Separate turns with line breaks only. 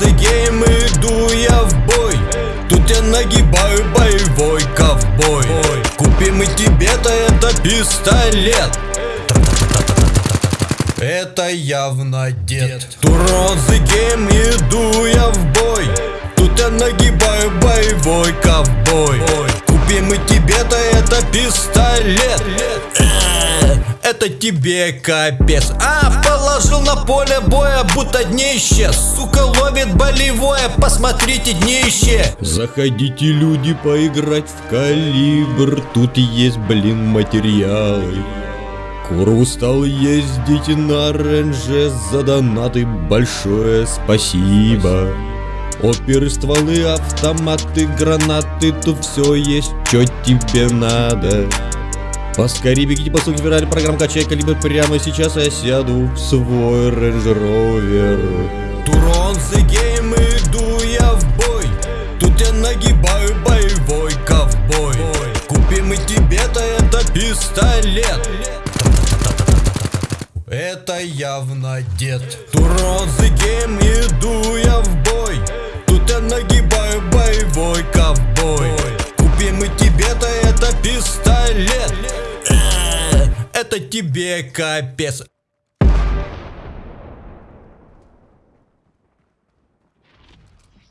the game, иду я в бой. Тут я нагибаю боевой ковбой. Купим мы тебе-то это пистолет. Это явно дед. Турон the game, иду я в бой. Тут я нагибаю боевой ковбой. Купим мы тебе-то это пистолет Это тебе капец. А, положил на поле боя, будто днище. Сука ловит болевое, посмотрите днище.
Заходите, люди, поиграть в калибр. Тут есть, блин, материалы. Куру стал ездить на ренже За донаты. Большое спасибо. Оперы, стволы, автоматы, гранаты. Тут все есть, что тебе надо Поскорее бегите по ссылке Феррари, программа «Качай калибр» Прямо сейчас я сяду в свой Range Rover.
Турон the game, иду я в бой. Тут я нагибаю боевой ковбой. Купим мы тебе-то это пистолет. Это явно дед. Турон the game, иду я в бой это тебе капец